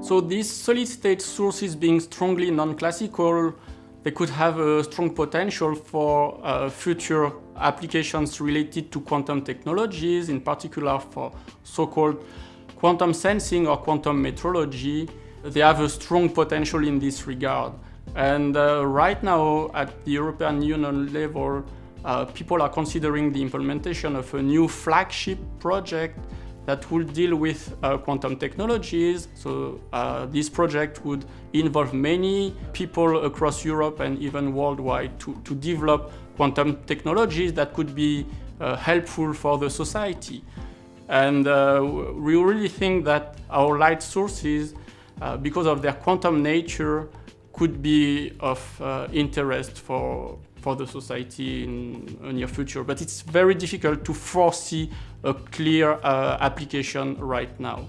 So these solid state sources being strongly non-classical, they could have a strong potential for uh, future applications related to quantum technologies, in particular for so-called quantum sensing or quantum metrology. They have a strong potential in this regard. And uh, right now, at the European Union level, uh, people are considering the implementation of a new flagship project that will deal with uh, quantum technologies. So uh, this project would involve many people across Europe and even worldwide to, to develop quantum technologies that could be uh, helpful for the society. And uh, we really think that our light sources, uh, because of their quantum nature, could be of uh, interest for, for the society in near future. But it's very difficult to foresee a clear uh, application right now.